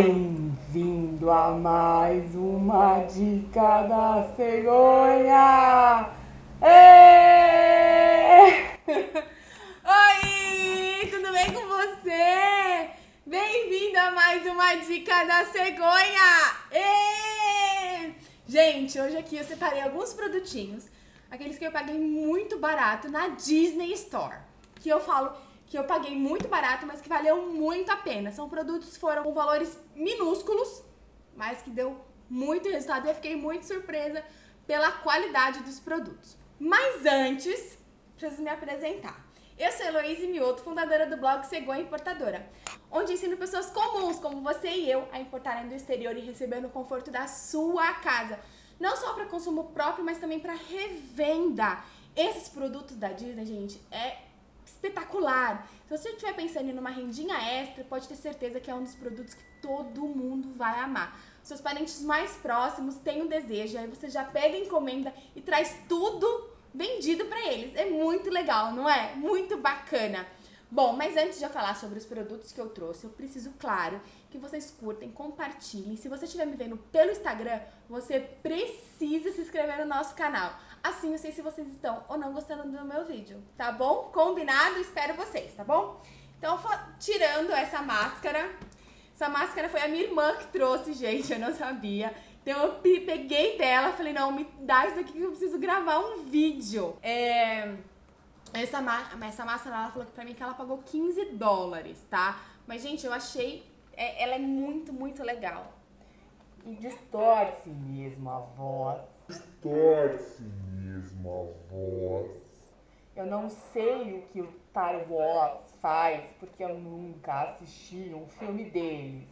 Bem-vindo a mais uma dica da cegonha! Êêêê! Oi, tudo bem com você? Bem-vindo a mais uma dica da cegonha! Êêêê! Gente, hoje aqui eu separei alguns produtinhos, aqueles que eu paguei muito barato na Disney Store. Que eu falo que eu paguei muito barato, mas que valeu muito a pena. São produtos que foram com valores minúsculos, mas que deu muito resultado e eu fiquei muito surpresa pela qualidade dos produtos. Mas antes, preciso me apresentar. Eu sou Heloísa Mioto, fundadora do blog Cegonha Importadora, onde ensino pessoas comuns como você e eu a importarem do exterior e receber no conforto da sua casa. Não só para consumo próprio, mas também para revenda. Esses produtos da Disney, gente, é espetacular. Se você estiver pensando em uma rendinha extra, pode ter certeza que é um dos produtos que todo mundo vai amar. Seus parentes mais próximos têm um desejo, aí você já pega a encomenda e traz tudo vendido para eles. É muito legal, não é? Muito bacana. Bom, mas antes de eu falar sobre os produtos que eu trouxe, eu preciso, claro, que vocês curtem, compartilhem. Se você estiver me vendo pelo Instagram, você precisa se inscrever no nosso canal. Assim eu sei se vocês estão ou não gostando do meu vídeo, tá bom? Combinado? Espero vocês, tá bom? Então, tirando essa máscara, essa máscara foi a minha irmã que trouxe, gente, eu não sabia. Então eu peguei dela, falei, não, me dá isso aqui que eu preciso gravar um vídeo. É... Essa, essa máscara, ela falou pra mim que ela pagou 15 dólares, tá? Mas, gente, eu achei... É, ela é muito, muito legal. E distorce mesmo a voz. Distorce mesmo a voz. Eu não sei o que o Star Wars faz, porque eu nunca assisti um filme deles.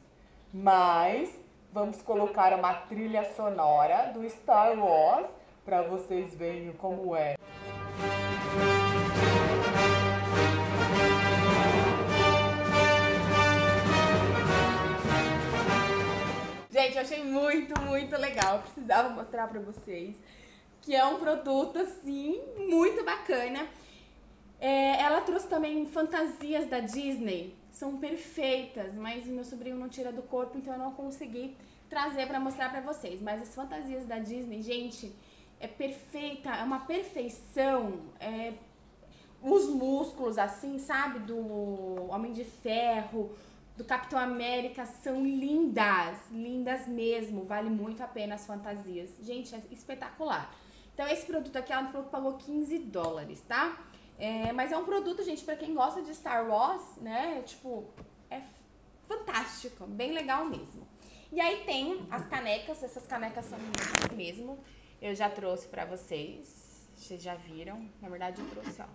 Mas vamos colocar uma trilha sonora do Star Wars para vocês verem como é. Gente, eu achei muito, muito legal. Eu precisava mostrar pra vocês que é um produto, assim, muito bacana. É, ela trouxe também fantasias da Disney, são perfeitas, mas meu sobrinho não tira do corpo, então eu não consegui trazer pra mostrar pra vocês. Mas as fantasias da Disney, gente, é perfeita, é uma perfeição. É, os músculos, assim, sabe, do Homem de Ferro, do Capitão América são lindas, lindas mesmo, vale muito a pena as fantasias. Gente, é espetacular. Então esse produto aqui, ela falou que pagou 15 dólares, tá? É, mas é um produto, gente, pra quem gosta de Star Wars, né, tipo, é fantástico, bem legal mesmo. E aí tem as canecas, essas canecas são minhas mesmo, eu já trouxe pra vocês, vocês já viram, na verdade eu trouxe, ó,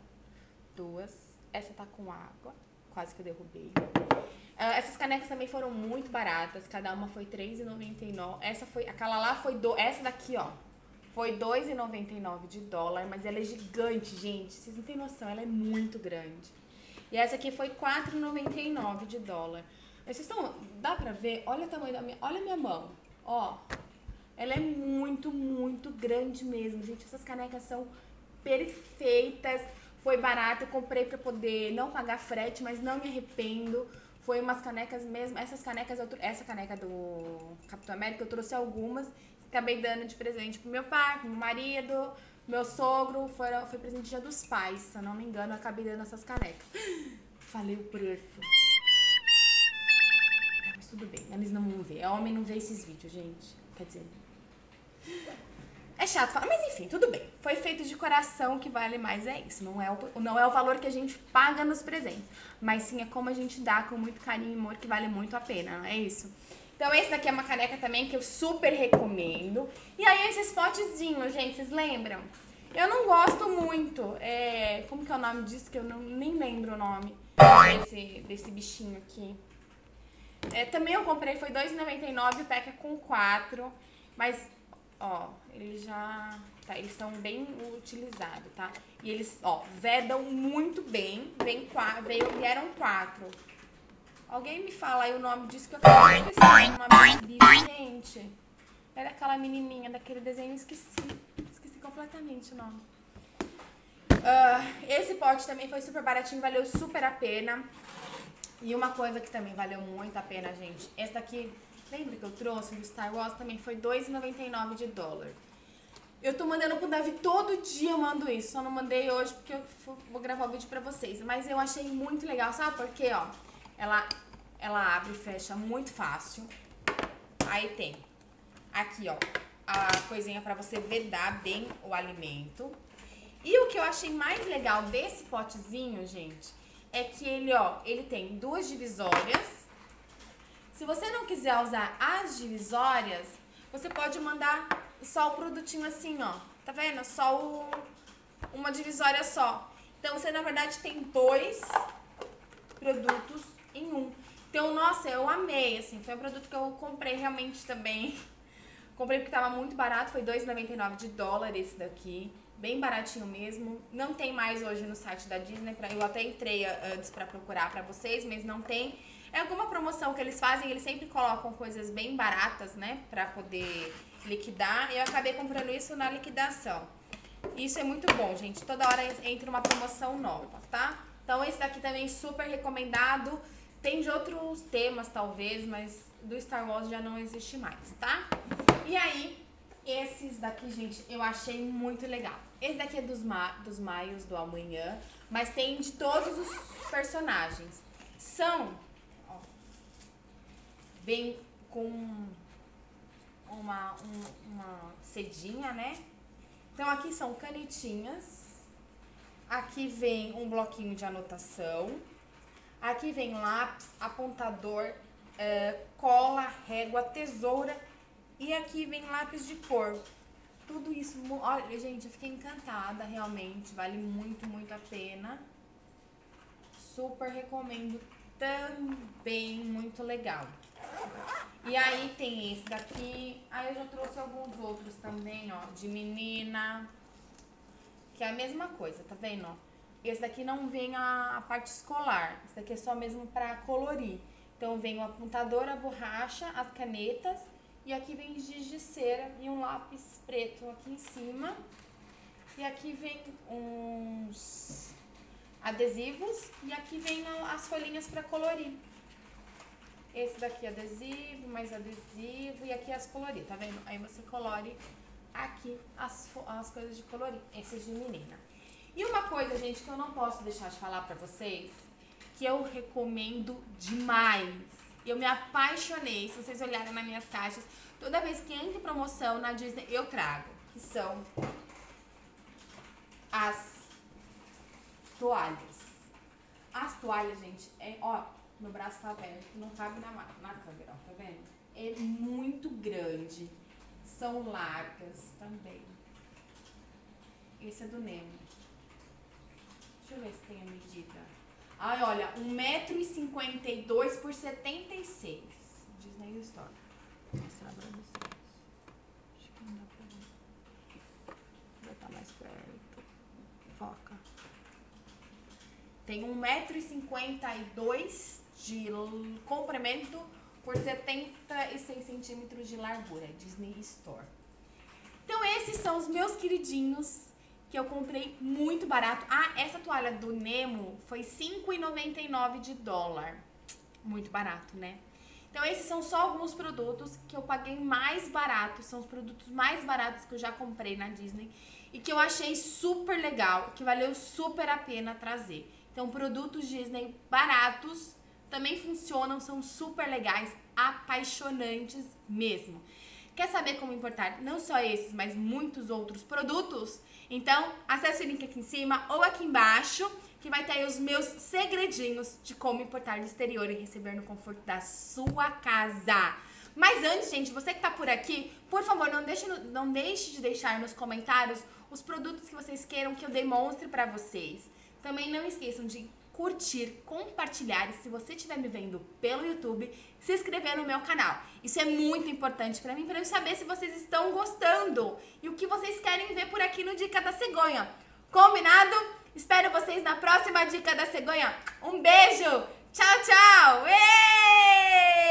duas, essa tá com água, quase que eu derrubei. Uh, essas canecas também foram muito baratas, cada uma foi R$3,99. Essa foi, aquela lá foi, do, essa daqui, ó, foi R$2,99 de dólar, mas ela é gigante, gente. Vocês não têm noção, ela é muito grande. E essa aqui foi R$4,99 de dólar. Vocês estão, dá pra ver? Olha o tamanho da minha, olha a minha mão, ó. Ela é muito, muito grande mesmo, gente. Essas canecas são perfeitas. Foi barato, eu comprei pra poder não pagar frete, mas não me arrependo. Foi umas canecas mesmo. Essas canecas, eu, essa caneca do Capitão América, eu trouxe algumas. Acabei dando de presente pro meu pai, pro meu marido, meu sogro. Foi, foi presente dia dos pais, se eu não me engano, eu acabei dando essas canecas. Falei o preço. Tudo bem, eles não vão ver. Homem não vê esses vídeos, gente. Quer dizer... Chato falar, mas enfim, tudo bem. Foi feito de coração, que vale mais é isso. Não é, o, não é o valor que a gente paga nos presentes, mas sim é como a gente dá com muito carinho e amor, que vale muito a pena, não é isso? Então esse daqui é uma caneca também que eu super recomendo. E aí esses potezinhos, gente, vocês lembram? Eu não gosto muito, é, como que é o nome disso, que eu não, nem lembro o nome desse, desse bichinho aqui. É, também eu comprei, foi R$2,99, o pack é com 4, mas ó, eles já, tá, eles estão bem utilizados, tá? E eles, ó, vedam muito bem, vem veio, vieram quatro. Alguém me fala aí o nome disso que eu acabei de o nome bicho, gente. Era aquela menininha daquele desenho, esqueci, esqueci completamente o nome. Uh, esse pote também foi super baratinho, valeu super a pena. E uma coisa que também valeu muito a pena, gente, essa daqui, lembra que eu trouxe do Star Wars? Também foi R$2,99 de dólar. Eu tô mandando pro Davi todo dia, eu mando isso. Só não mandei hoje porque eu vou gravar o vídeo pra vocês. Mas eu achei muito legal, sabe por quê, ó? Ela, ela abre e fecha muito fácil. Aí tem aqui, ó, a coisinha pra você vedar bem o alimento. E o que eu achei mais legal desse potezinho, gente, é que ele, ó, ele tem duas divisórias. Se você não quiser usar as divisórias, você pode mandar só o produtinho assim, ó. Tá vendo? Só o, uma divisória só. Então, você, na verdade, tem dois produtos em um. Então, nossa, eu amei, assim. Foi um produto que eu comprei realmente também. Comprei porque tava muito barato, foi R$2,99 de dólar esse daqui. Bem baratinho mesmo. Não tem mais hoje no site da Disney. Pra, eu até entrei antes pra procurar pra vocês, mas não tem. É alguma promoção que eles fazem, eles sempre colocam coisas bem baratas, né? Pra poder liquidar. Eu acabei comprando isso na liquidação. Isso é muito bom, gente. Toda hora entra uma promoção nova, tá? Então esse daqui também super recomendado. Tem de outros temas, talvez, mas do Star Wars já não existe mais, tá? E aí, esses daqui, gente, eu achei muito legal. Esse daqui é dos, ma dos Maios do Amanhã, mas tem de todos os personagens. São, vem com uma, um, uma cedinha, né? Então, aqui são canetinhas. Aqui vem um bloquinho de anotação. Aqui vem lápis, apontador, é, cola, régua, tesoura. E aqui vem lápis de cor. Tudo isso, olha, gente, eu fiquei encantada, realmente. Vale muito, muito a pena. Super recomendo também, muito legal. E aí tem esse daqui. Aí eu já trouxe alguns outros também, ó, de menina. Que é a mesma coisa, tá vendo? Esse daqui não vem a, a parte escolar. Esse daqui é só mesmo pra colorir. Então vem o apontador, a borracha, as canetas. E aqui vem giz de cera e um lápis preto aqui em cima. E aqui vem uns adesivos. E aqui vem as folhinhas pra colorir. Esse daqui é adesivo, mais adesivo e aqui as colorir, tá vendo? Aí você colore aqui as, as coisas de colorir, esses de menina. E uma coisa, gente, que eu não posso deixar de falar pra vocês, que eu recomendo demais. Eu me apaixonei, se vocês olharem nas minhas caixas, toda vez que entra promoção na Disney, eu trago. Que são as toalhas. As toalhas, gente, é, ó, meu braço tá aberto, não cabe na, na câmera, ó, tá vendo? É muito grande. São largas também. Esse é do Nemo. Deixa eu ver se tem a medida. Ai, olha, 1,52m por 76 Disney Store. Vou mostrar pra vocês. Acho que não dá pra ver. Vou botar mais perto. Foca. Tem 1,52m de comprimento por 76 centímetros de largura, Disney Store. Então esses são os meus queridinhos que eu comprei muito barato. Ah, essa toalha do Nemo foi R$ 5,99 de dólar. Muito barato, né? Então esses são só alguns produtos que eu paguei mais barato, são os produtos mais baratos que eu já comprei na Disney e que eu achei super legal, que valeu super a pena trazer. Então produtos Disney baratos também funcionam, são super legais, apaixonantes mesmo. Quer saber como importar não só esses, mas muitos outros produtos? Então, acesse o link aqui em cima ou aqui embaixo, que vai ter aí os meus segredinhos de como importar do exterior e receber no conforto da sua casa. Mas antes, gente, você que tá por aqui, por favor, não deixe, não deixe de deixar nos comentários os produtos que vocês queiram que eu demonstre pra vocês. Também não esqueçam de curtir, compartilhar e se você estiver me vendo pelo YouTube, se inscrever no meu canal. Isso é muito importante para mim, para eu saber se vocês estão gostando e o que vocês querem ver por aqui no Dica da Cegonha. Combinado? Espero vocês na próxima Dica da Cegonha. Um beijo! Tchau, tchau! Ei!